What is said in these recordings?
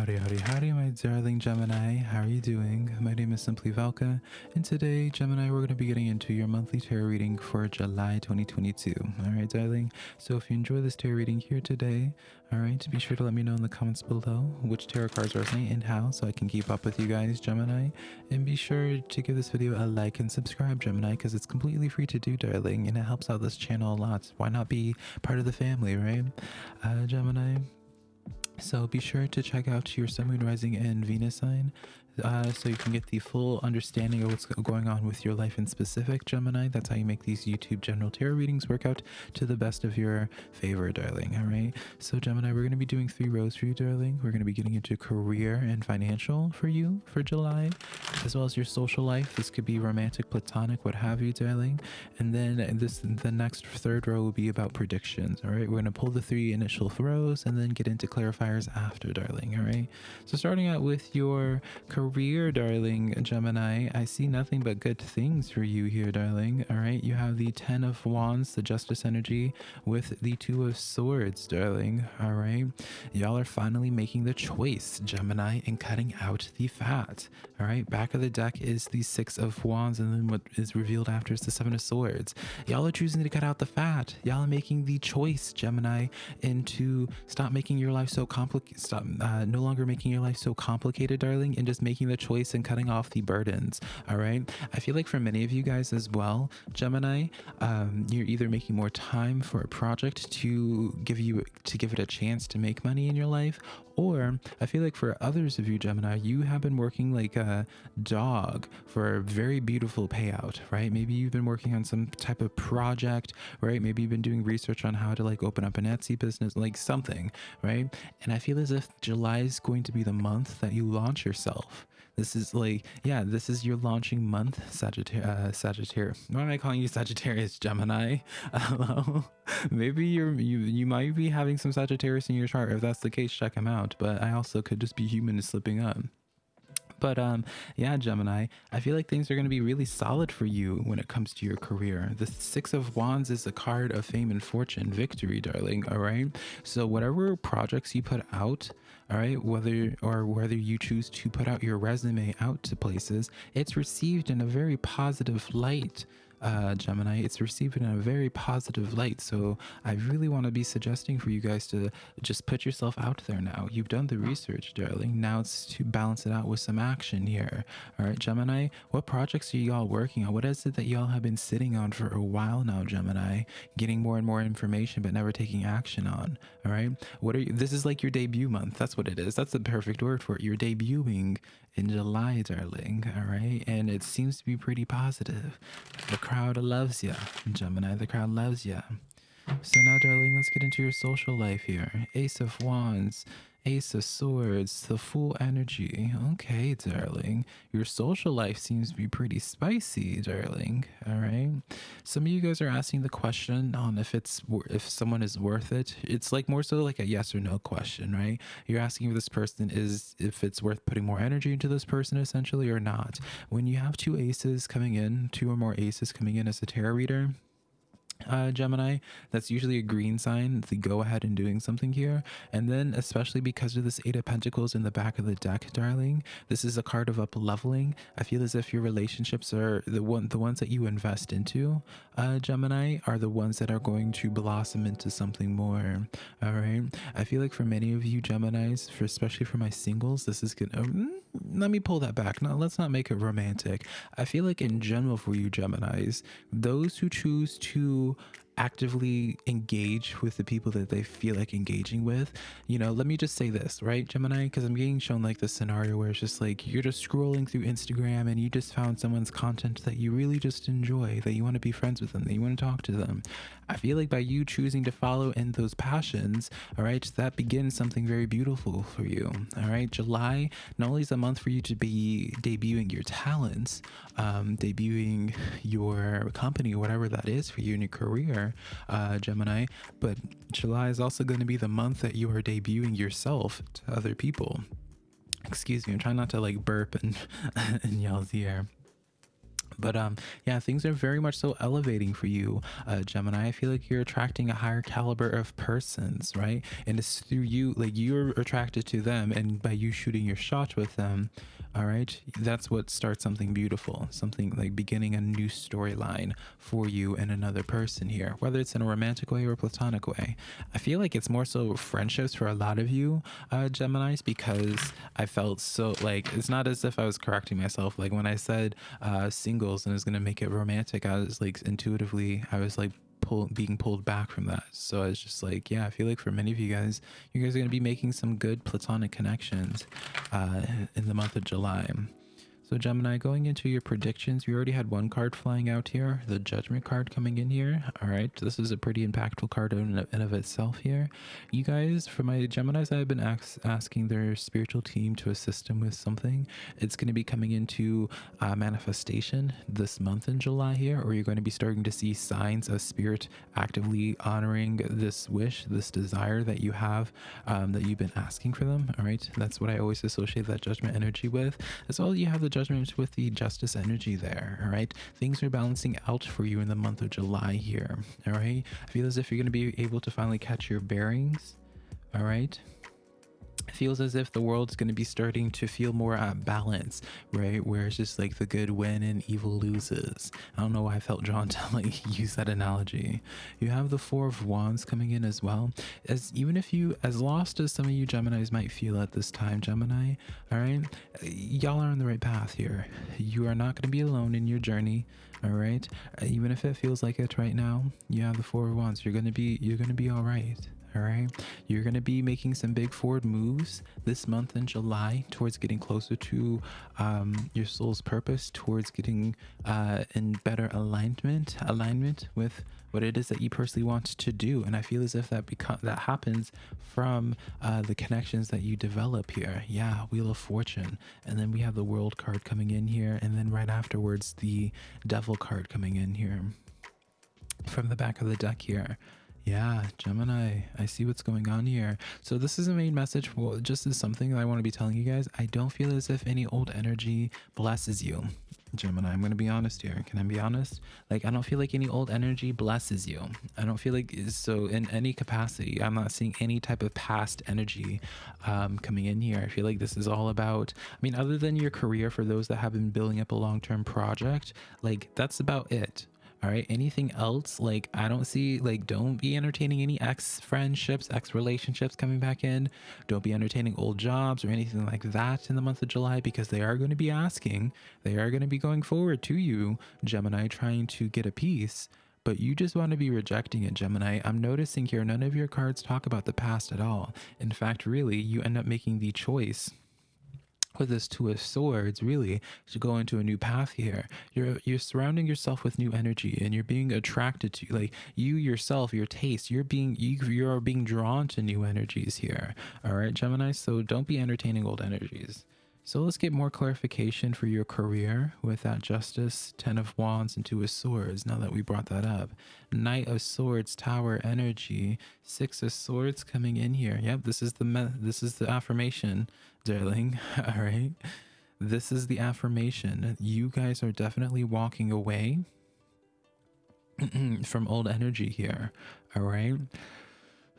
Howdy, howdy, howdy, my darling Gemini. How are you doing? My name is Simply Velka, and today, Gemini, we're going to be getting into your monthly tarot reading for July 2022. All right, darling. So, if you enjoy this tarot reading here today, all right, be sure to let me know in the comments below which tarot cards resonate and how, so I can keep up with you guys, Gemini. And be sure to give this video a like and subscribe, Gemini, because it's completely free to do, darling, and it helps out this channel a lot. Why not be part of the family, right? Uh, Gemini. So be sure to check out your Sun, Moon, Rising, and Venus sign uh, so you can get the full understanding of what's going on with your life in specific, Gemini. That's how you make these YouTube general tarot readings work out to the best of your favor, darling. All right. So, Gemini, we're going to be doing three rows for you, darling. We're going to be getting into career and financial for you for July, as well as your social life. This could be romantic, platonic, what have you, darling. And then this, the next third row will be about predictions. All right. We're going to pull the three initial rows and then get into clarifiers after, darling. All right. So, starting out with your career career, darling Gemini, I see nothing but good things for you here, darling. All right, you have the Ten of Wands, the Justice energy, with the Two of Swords, darling. All right, y'all are finally making the choice, Gemini, and cutting out the fat. All right, back of the deck is the Six of Wands, and then what is revealed after is the Seven of Swords. Y'all are choosing to cut out the fat. Y'all are making the choice, Gemini, and to stop making your life so complicated, stop uh, no longer making your life so complicated, darling, and just making the choice and cutting off the burdens. All right. I feel like for many of you guys as well, Gemini, um, you're either making more time for a project to give you to give it a chance to make money in your life, or I feel like for others of you, Gemini, you have been working like a dog for a very beautiful payout, right? Maybe you've been working on some type of project, right? Maybe you've been doing research on how to like open up an Etsy business, like something, right? And I feel as if July is going to be the month that you launch yourself. This is like, yeah, this is your launching month, Sagittarius. Uh, Sagittarius. Why am I calling you Sagittarius, Gemini? Hello. Maybe you're you you might be having some Sagittarius in your chart. If that's the case, check him out. But I also could just be human and slipping up. But um, yeah, Gemini, I feel like things are going to be really solid for you when it comes to your career. The Six of Wands is a card of fame and fortune, victory, darling. All right. So whatever projects you put out, all right, whether or whether you choose to put out your resume out to places, it's received in a very positive light uh, Gemini, it's received in a very positive light. So I really want to be suggesting for you guys to just put yourself out there now. You've done the research, darling. Now it's to balance it out with some action here. All right, Gemini, what projects are y'all working on? What is it that y'all have been sitting on for a while now, Gemini? Getting more and more information, but never taking action on. All right, what are you? This is like your debut month. That's what it is. That's the perfect word for it. You're debuting in July, darling. All right. And it seems to be pretty positive. The crowd loves you, Gemini. The crowd loves you. So now, darling, let's get into your social life here. Ace of Wands. Ace of Swords, the Fool energy. Okay, darling. Your social life seems to be pretty spicy, darling. All right. Some of you guys are asking the question on if it's if someone is worth it. It's like more so like a yes or no question, right? You're asking if this person is if it's worth putting more energy into this person essentially or not. When you have two aces coming in, two or more aces coming in as a tarot reader, uh, Gemini, that's usually a green sign, the go ahead in doing something here. And then, especially because of this Eight of Pentacles in the back of the deck, darling, this is a card of up leveling. I feel as if your relationships are the one, the ones that you invest into, uh, Gemini, are the ones that are going to blossom into something more. All right. I feel like for many of you Geminis, for especially for my singles, this is gonna. Um, let me pull that back. Now, let's not make it romantic. I feel like in general for you Geminis, those who choose to actively engage with the people that they feel like engaging with. You know, let me just say this, right, Gemini? Because I'm getting shown like this scenario where it's just like you're just scrolling through Instagram and you just found someone's content that you really just enjoy, that you want to be friends with them, that you want to talk to them. I feel like by you choosing to follow in those passions, all right, that begins something very beautiful for you. All right, July not only is a month for you to be debuting your talents, um, debuting your company, whatever that is for you in your career, uh, Gemini, but July is also going to be the month that you are debuting yourself to other people. Excuse me, I'm trying not to like burp and, and yell the air. But um yeah things are very much so elevating for you uh gemini. I feel like you're attracting a higher caliber of persons right? And it's through you like you're attracted to them and by you shooting your shot with them all right that's what starts something beautiful something like beginning a new storyline for you and another person here whether it's in a romantic way or a platonic way. I feel like it's more so friendships for a lot of you uh gemini's because i felt so like it's not as if i was correcting myself. Like when i said uh singles and it's gonna make it romantic i was like intuitively i was like pull, being pulled back from that. So I was just like, yeah, I feel like for many of you guys, you guys are going to be making some good platonic connections uh, in the month of July. So Gemini, going into your predictions, we already had one card flying out here, the Judgment card coming in here. All right, this is a pretty impactful card in and of itself here. You guys, for my Geminis, I've been ask, asking their spiritual team to assist them with something. It's going to be coming into uh, manifestation this month in July here, or you're going to be starting to see signs of spirit actively honoring this wish, this desire that you have, um, that you've been asking for them. All right, that's what I always associate that Judgment energy with. As well, you have the judgment with the justice energy there. All right. Things are balancing out for you in the month of July here. All right. I feel as if you're going to be able to finally catch your bearings. All right feels as if the world's going to be starting to feel more at balance, right? Where it's just like the good win and evil loses. I don't know why I felt drawn to like use that analogy. You have the Four of Wands coming in as well. As even if you, as lost as some of you Geminis might feel at this time, Gemini, all right, y'all are on the right path here. You are not going to be alone in your journey. All right, even if it feels like it right now, you have the Four of Wands. You're gonna be, you're gonna be all right all right? You're going to be making some big forward moves this month in july towards getting closer to um, your soul's purpose towards getting uh, in better alignment alignment with what it is that you personally want to do. And i feel as if that become that happens from uh, the connections that you develop here. Yeah wheel of fortune. And then we have the world card coming in here. And then right afterwards the devil card coming in here. From the back of the deck here yeah, Gemini, I see what's going on here. So this is a main message. Well, just as something that I want to be telling you guys. I don't feel as if any old energy blesses you. Gemini, I'm going to be honest here. Can I be honest? Like, I don't feel like any old energy blesses you. I don't feel like, so in any capacity, I'm not seeing any type of past energy um, coming in here. I feel like this is all about, I mean, other than your career, for those that have been building up a long term project, like, that's about it all right anything else like i don't see like don't be entertaining any ex friendships ex relationships coming back in don't be entertaining old jobs or anything like that in the month of july because they are going to be asking they are going to be going forward to you gemini trying to get a piece but you just want to be rejecting it, Gemini. I'm noticing here none of your cards talk about the past at all. In fact, really, you end up making the choice with this two of swords really to go into a new path here. You're you're surrounding yourself with new energy and you're being attracted to like you yourself your taste you're being you you're being drawn to new energies here. All right gemini so don't be entertaining old energies so let's get more clarification for your career with that Justice, Ten of Wands, and Two of Swords, now that we brought that up. Knight of Swords, Tower Energy, Six of Swords coming in here. Yep, this is the this is the affirmation, darling. All right. This is the affirmation. You guys are definitely walking away from old energy here. All right.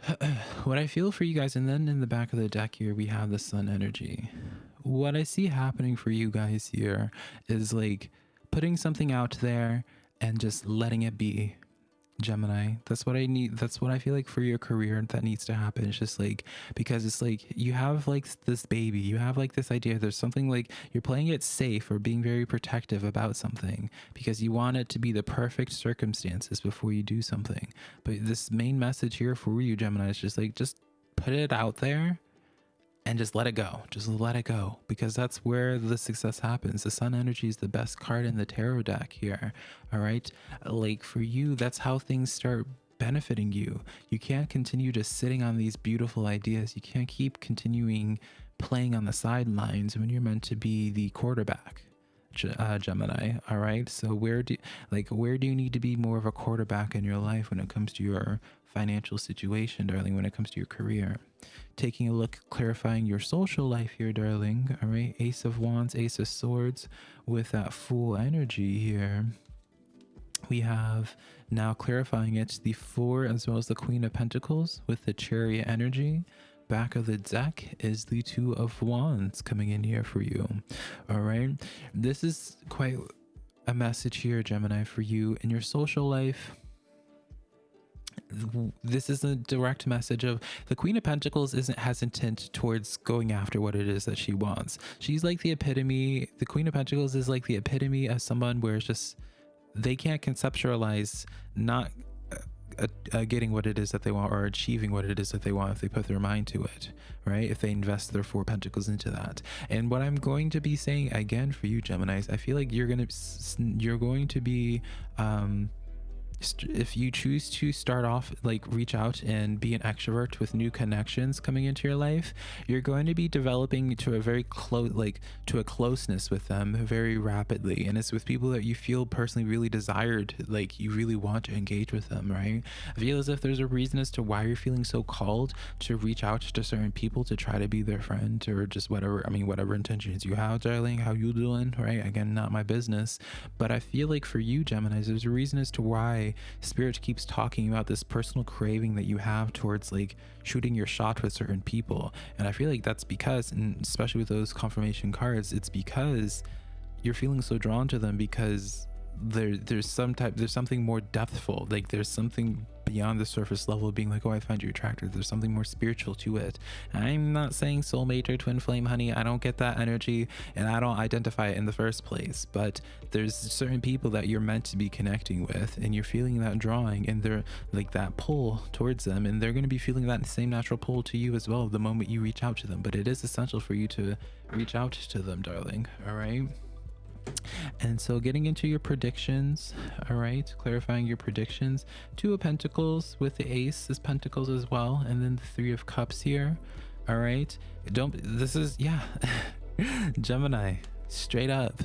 what I feel for you guys, and then in the back of the deck here, we have the sun energy what I see happening for you guys here is like putting something out there and just letting it be. Gemini. That's what I need. That's what I feel like for your career that needs to happen. It's just like because it's like you have like this baby, you have like this idea. There's something like you're playing it safe or being very protective about something because you want it to be the perfect circumstances before you do something. But this main message here for you, Gemini, is just like just put it out there and just let it go. Just let it go because that's where the success happens. The sun energy is the best card in the tarot deck here. All right. Like for you, that's how things start benefiting you. You can't continue just sitting on these beautiful ideas. You can't keep continuing playing on the sidelines when you're meant to be the quarterback. Uh, Gemini. All right. So where do like where do you need to be more of a quarterback in your life when it comes to your financial situation, darling, when it comes to your career. Taking a look, clarifying your social life here, darling. All right. Ace of Wands, Ace of Swords with that Fool energy here. We have now clarifying it the Four as well as the Queen of Pentacles with the Chariot energy back of the deck is the two of wands coming in here for you all right this is quite a message here gemini for you in your social life this is a direct message of the queen of pentacles isn't hesitant towards going after what it is that she wants. She's like the epitome the queen of pentacles is like the epitome of someone where it's just they can't conceptualize not uh, uh, getting what it is that they want or achieving what it is that they want if they put their mind to it right? If they invest their four pentacles into that. And what i'm going to be saying again for you geminis i feel like you're gonna you're going to be um if you choose to start off like reach out and be an extrovert with new connections coming into your life you're going to be developing to a very close like to a closeness with them very rapidly and it's with people that you feel personally really desired like you really want to engage with them right? I feel as if there's a reason as to why you're feeling so called to reach out to certain people to try to be their friend or just whatever i mean whatever intentions you have darling how you doing right? Again not my business but i feel like for you geminis there's a reason as to why spirit keeps talking about this personal craving that you have towards like shooting your shot with certain people. And i feel like that's because and especially with those confirmation cards it's because you're feeling so drawn to them because there there's some type there's something more depthful. Like there's something beyond the surface level of being like oh i find you attractive there's something more spiritual to it. I'm not saying soulmate or twin flame honey. I don't get that energy and i don't identify it in the first place. But there's certain people that you're meant to be connecting with and you're feeling that drawing and they're like that pull towards them and they're going to be feeling that same natural pull to you as well the moment you reach out to them. But it is essential for you to reach out to them darling. All right and so getting into your predictions, all right, clarifying your predictions. Two of Pentacles with the Ace is Pentacles as well. And then the Three of Cups here. All right. Don't, this is, yeah. Gemini, straight up.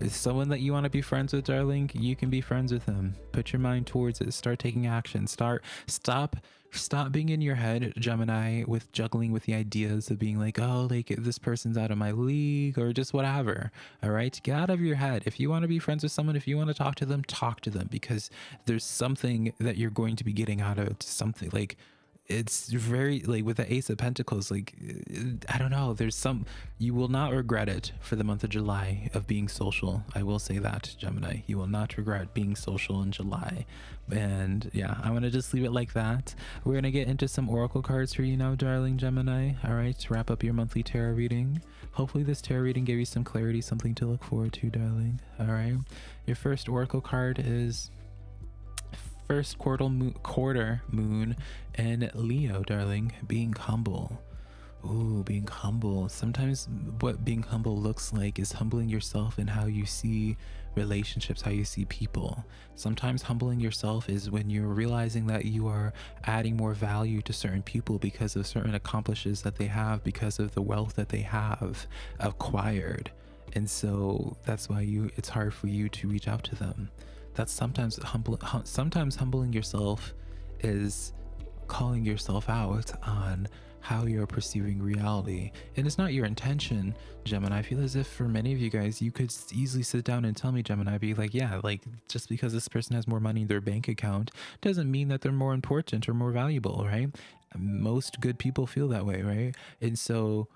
Is someone that you want to be friends with, darling? You can be friends with them. Put your mind towards it. Start taking action. Start, stop stop being in your head gemini with juggling with the ideas of being like oh like this person's out of my league or just whatever all right? Get out of your head. If you want to be friends with someone if you want to talk to them talk to them because there's something that you're going to be getting out of something like it's very like with the ace of pentacles like i don't know there's some you will not regret it for the month of july of being social. I will say that gemini you will not regret being social in july. And yeah i want to just leave it like that. We're gonna get into some oracle cards for you now darling gemini. All right to wrap up your monthly tarot reading. Hopefully this tarot reading gave you some clarity something to look forward to darling. All right your first oracle card is first quarter moon, quarter moon and Leo, darling, being humble. Ooh, being humble. Sometimes what being humble looks like is humbling yourself in how you see relationships, how you see people. Sometimes humbling yourself is when you're realizing that you are adding more value to certain people because of certain accomplishments that they have, because of the wealth that they have acquired. And so that's why you it's hard for you to reach out to them that's sometimes humble hum, sometimes humbling yourself is calling yourself out on how you're perceiving reality. And it's not your intention gemini. I feel as if for many of you guys you could easily sit down and tell me gemini be like yeah like just because this person has more money in their bank account doesn't mean that they're more important or more valuable right? Most good people feel that way right? And so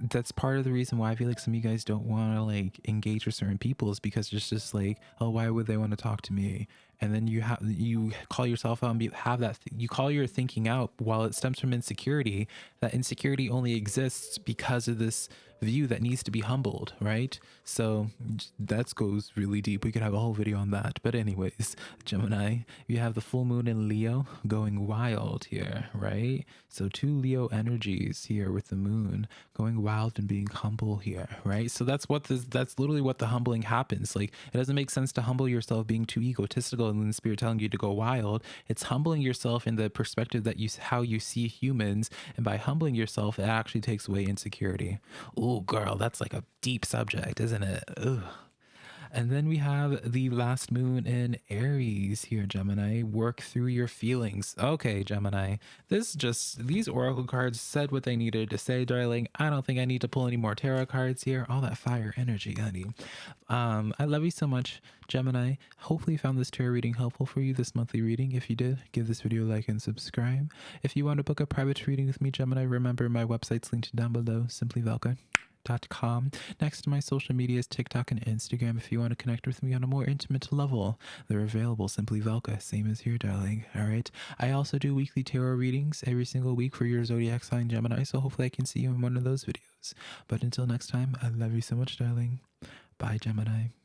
that's part of the reason why I feel like some of you guys don't want to like engage with certain people is because it's just like, oh, why would they want to talk to me? And then you have you call yourself out and be, have that th- you call your thinking out while it stems from insecurity. That insecurity only exists because of this view that needs to be humbled, right? So that goes really deep. We could have a whole video on that. But anyways, Gemini, you have the full moon in Leo going wild here, right? So two Leo energies here with the moon going wild and being humble here, right? So that's what this that's literally what the humbling happens. Like it doesn't make sense to humble yourself being too egotistical and then spirit telling you to go wild. It's humbling yourself in the perspective that you how you see humans and by humbling yourself it actually takes away insecurity. Ooh, girl, that's like a deep subject, isn't it? Ooh. And then we have the last moon in Aries here, Gemini. Work through your feelings. Okay, Gemini. This just, these oracle cards said what they needed to say, darling. I don't think I need to pull any more tarot cards here. All that fire energy, honey. Um, I love you so much, Gemini. Hopefully, you found this tarot reading helpful for you, this monthly reading. If you did, give this video a like and subscribe. If you want to book a private reading with me, Gemini, remember my website's linked down below, simplyvelka.com. Next to my social medias, TikTok and Instagram. If you want to connect with me on a more intimate level, they're available. Simply Velka, same as here, darling. All right. I also do weekly tarot readings every single week for your zodiac sign, Gemini. So hopefully, I can see you in one of those videos. But until next time, I love you so much, darling. Bye, Gemini.